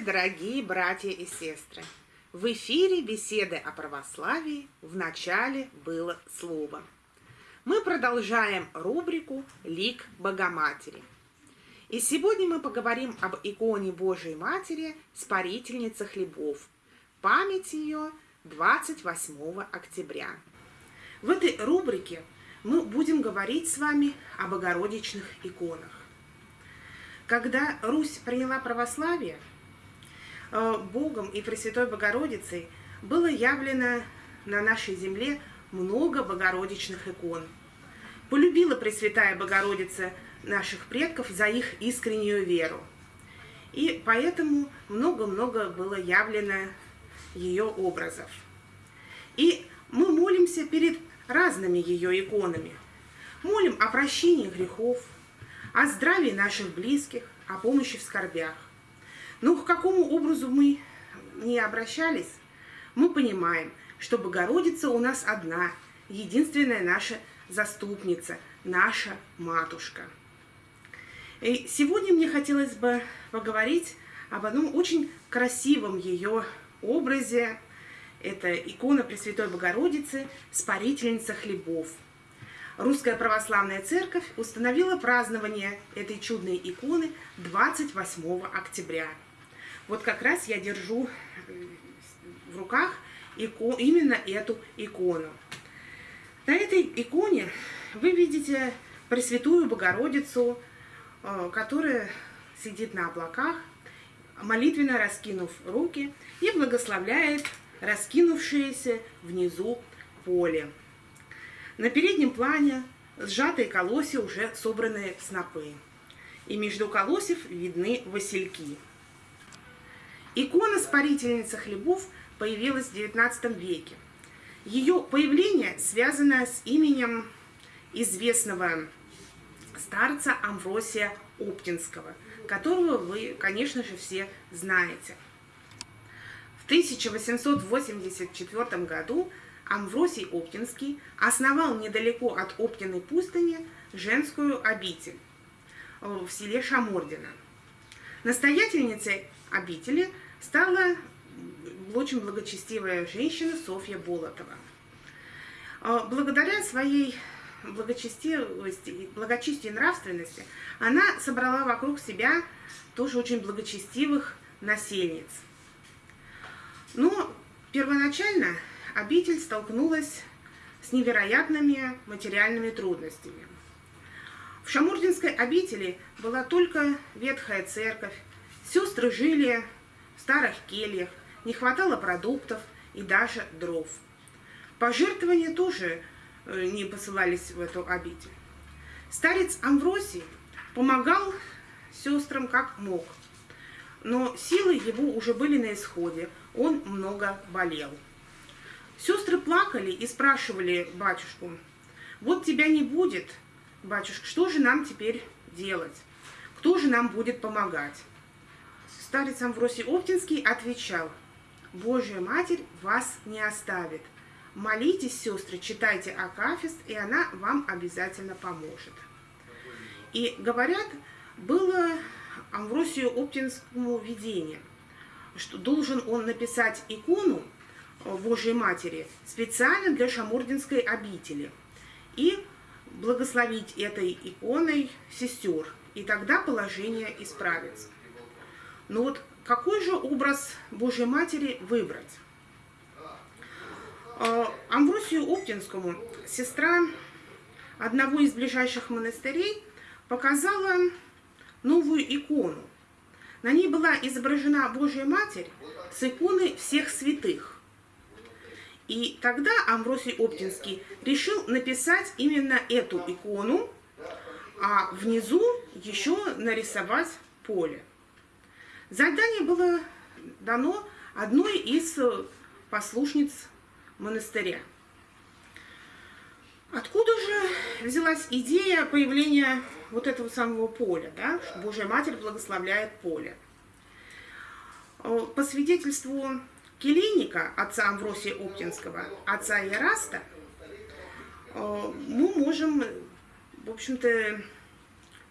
дорогие братья и сестры! В эфире беседы о православии в начале было слово. Мы продолжаем рубрику «Лик Богоматери». И сегодня мы поговорим об иконе Божией Матери Спарительница хлебов. Память ее 28 октября. В этой рубрике мы будем говорить с вами о богородичных иконах. Когда Русь приняла православие, э, Богом и Пресвятой Богородицей было явлено на нашей земле много богородичных икон. Полюбила Пресвятая Богородица наших предков за их искреннюю веру. И поэтому много-много было явлено ее образов. И мы молимся перед разными ее иконами. Молим о прощении грехов, о здравии наших близких, о помощи в скорбях. Но к какому образу мы не обращались, мы понимаем, что Богородица у нас одна, единственная наша заступница, наша матушка. И сегодня мне хотелось бы поговорить об одном очень красивом ее образе. Это икона Пресвятой Богородицы, Спарительница хлебов – Русская Православная Церковь установила празднование этой чудной иконы 28 октября. Вот как раз я держу э, в руках именно эту икону. На этой иконе вы видите Пресвятую Богородицу, э, которая сидит на облаках, молитвенно раскинув руки и благословляет раскинувшееся внизу поле. На переднем плане сжатые колосья, уже собранные снопы. И между колосьев видны васильки. Икона «Спарительница хлебов» появилась в XIX веке. Ее появление связано с именем известного старца Амвросия Оптинского, которого вы, конечно же, все знаете. В 1884 году Амвросий Оптинский основал недалеко от Оптиной пустыни женскую обитель э, в селе Шамордино. Настоятельницей обители стала очень благочестивая женщина Софья Болотова. Э, благодаря своей благочестивости, благочестию и нравственности она собрала вокруг себя тоже очень благочестивых насельниц. Но первоначально обитель столкнулась с невероятными материальными трудностями. В Шамурдинской обители была только ветхая церковь, сестры жили в старых кельях, не хватало продуктов и даже дров. Пожертвования тоже э, не посылались в эту обитель. Старец Амвросий помогал сестрам как мог, но силы его уже были на исходе, он много болел. Сестры плакали и спрашивали батюшку, вот тебя не будет, батюшка, что же нам теперь делать? Кто же нам будет помогать? Старец Амвросий Оптинский отвечал, Божья Матерь вас не оставит. Молитесь, сестры, читайте Акафист, и она вам обязательно поможет. И говорят, было Амвросию Оптинскому видение, что должен он написать икону Божьей Матери специально для Шамурдинской обители и благословить этой иконой сестер, и тогда положение исправится. Но вот какой же образ Божьей Матери выбрать? А, Амвросию Оптинскому, сестра одного из ближайших монастырей, показала новую икону. На ней была изображена Божья Матерь с иконой всех святых. И тогда Амвросий Оптинский решил написать именно эту икону, а внизу еще нарисовать поле. Задание было дано одной из послушниц монастыря. Откуда же взялась идея появления вот этого самого поля, да? Божья Матерь благословляет поле. По свидетельству келейника, отца Амвросия Оптинского, отца Яраста, э, мы можем, в общем-то,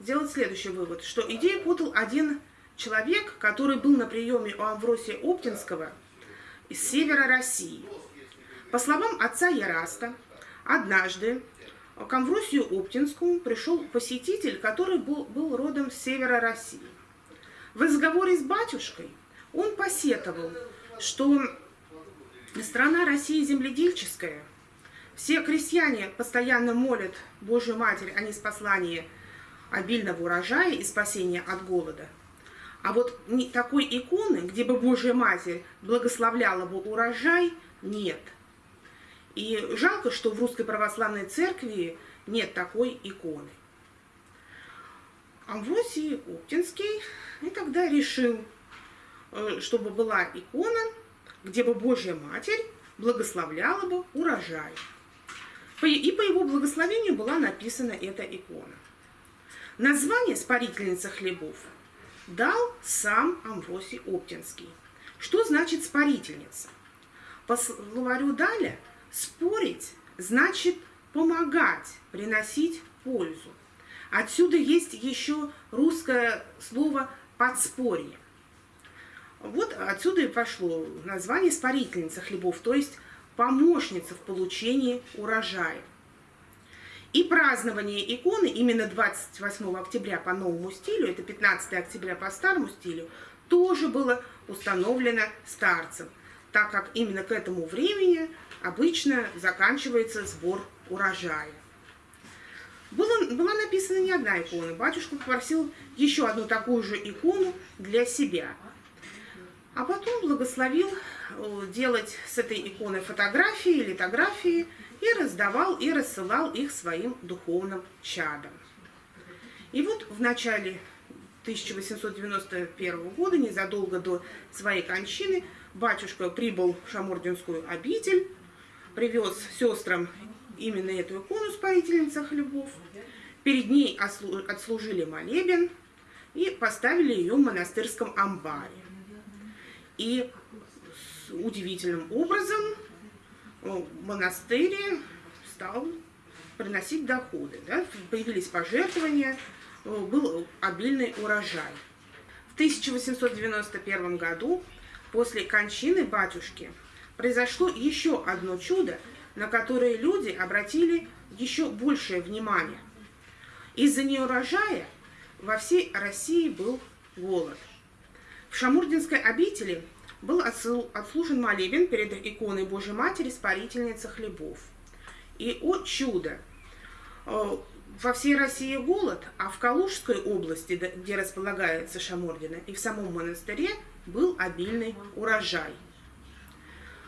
сделать следующий вывод, что идею подал один человек, который был на приеме у Амвросия Оптинского из севера России. По словам отца Яраста, однажды к Амвросию Оптинскому пришел посетитель, который был, был родом с севера России. В разговоре с батюшкой он посетовал, что страна России земледельческая, все крестьяне постоянно молят Божью Матерь о неспослании обильного урожая и спасения от голода. А вот такой иконы, где бы Божья Матерь благословляла бы урожай, нет. И жалко, что в Русской Православной Церкви нет такой иконы. Амвросий Оптинский и тогда решил, чтобы была икона, где бы Божья Матерь благословляла бы урожай. И по его благословению была написана эта икона. Название «Спарительница хлебов» дал сам Амвросий Оптинский. Что значит «спарительница»? По словарю Даля «спорить» значит помогать, приносить пользу. Отсюда есть еще русское слово «подспорье». Вот отсюда и пошло название «спарительница хлебов», то есть помощница в получении урожая. И празднование иконы именно 28 октября по новому стилю, это 15 октября по старому стилю, тоже было установлено старцем, так как именно к этому времени обычно заканчивается сбор урожая. Было, была написана не одна икона. Батюшка попросил еще одну такую же икону для себя. А потом благословил э, делать с этой иконой фотографии, литографии, и раздавал и рассылал их своим духовным чадам. И вот в начале 1891 года, незадолго до своей кончины, батюшка прибыл в Шамординскую обитель, привез сестрам именно эту икону Спарительница хлебов, перед ней отслужили молебен и поставили ее в монастырском амбаре. И удивительным образом монастырь стал приносить доходы. Да? Появились пожертвования, был обильный урожай. В 1891 году, после кончины батюшки, произошло еще одно чудо, на которое люди обратили еще большее внимание. Из-за неурожая во всей России был голод. В Шамурдинской обители был отслужен молебен перед иконой Божьей Матери Спарительницы хлебов. И, о чудо, э, во всей России голод, а в Калужской области, где располагается Шамордина, и в самом монастыре был обильный урожай.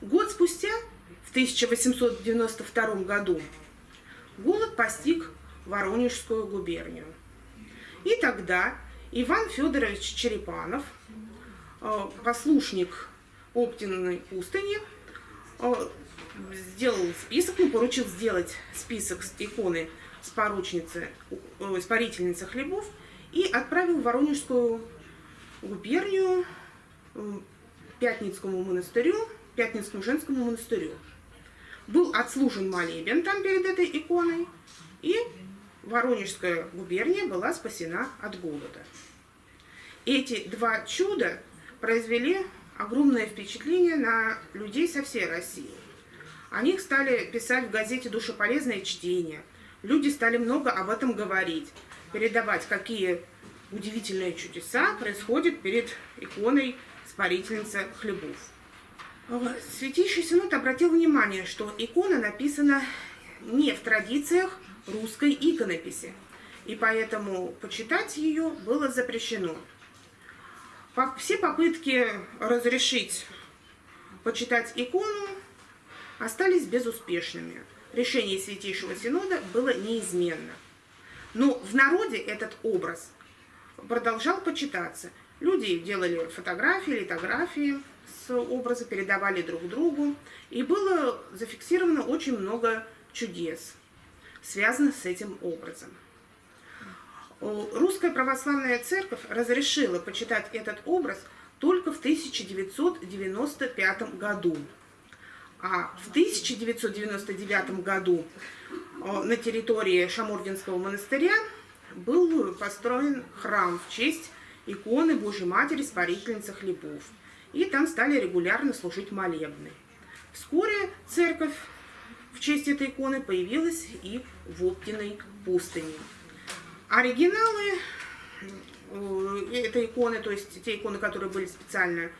Год спустя, в 1892 году, голод постиг Воронежскую губернию. И тогда Иван Федорович Черепанов – Э, послушник Оптиной пустыни э, сделал список, ну, поручил сделать список с иконы с поручницы, испарительницы хлебов и отправил в Воронежскую губернию э, Пятницкому монастырю, Пятницкому женскому монастырю. Был отслужен молебен там перед этой иконой, и Воронежская губерния была спасена от голода. Эти два чуда произвели огромное впечатление на людей со всей России. О них стали писать в газете «Душеполезное чтение». Люди стали много об этом говорить, передавать, какие удивительные чудеса происходят перед иконой Спарительницы хлебов. Святейший Синод обратил внимание, что икона написана не в традициях русской иконописи, и поэтому почитать ее было запрещено. Все попытки разрешить почитать икону остались безуспешными. Решение Святейшего Синода было неизменно. Но в народе этот образ продолжал почитаться. Люди делали фотографии, литографии с образа, передавали друг другу. И было зафиксировано очень много чудес, связанных с этим образом. Русская православная церковь разрешила почитать этот образ только в 1995 году. А в 1999 году на территории Шамординского монастыря был построен храм в честь иконы Божьей Матери Спарительницы Хлебов. И там стали регулярно служить молебны. Вскоре церковь в честь этой иконы появилась и в Оптиной пустыне. Оригиналы э, этой иконы, то есть те иконы, которые были специально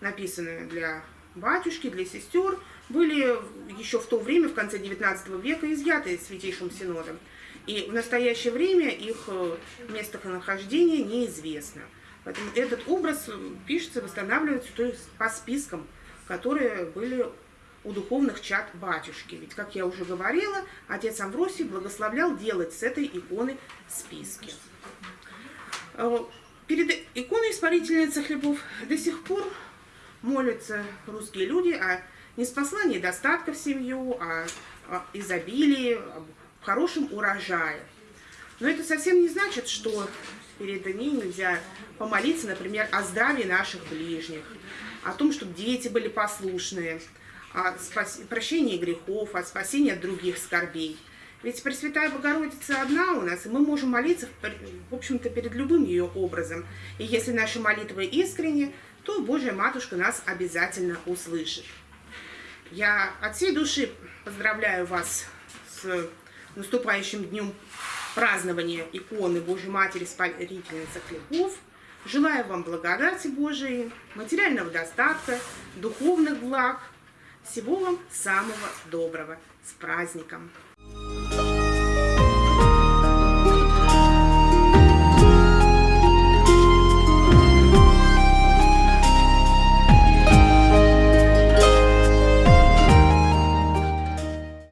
написаны для батюшки, для сестер, были еще в то время, в конце XIX века, изъяты Святейшим Синодом. И в настоящее время их э, местонахождение неизвестно. Поэтому этот образ пишется, восстанавливается то есть по спискам, которые были у духовных чад батюшки. Ведь, как я уже говорила, отец Амвросий благословлял делать с этой иконы списки. Э, перед иконой Испарительницы хлебов до сих пор молятся русские люди о неспослании достатка в семью, о, о изобилии, о хорошем урожае. Но это совсем не значит, что перед ней нельзя помолиться, например, о здравии наших ближних, о том, чтобы дети были послушные, о спас... прощении грехов, о спасении от других скорбей. Ведь Пресвятая Богородица одна у нас, и мы можем молиться, в общем-то, перед любым ее образом. И если наши молитвы искренне, то Божья Матушка нас обязательно услышит. Я от всей души поздравляю вас с наступающим днем празднования иконы Божьей Матери Спасительницы Хлебов. Желаю вам благодати Божией, материального достатка, духовных благ. Всего вам самого доброго. С праздником!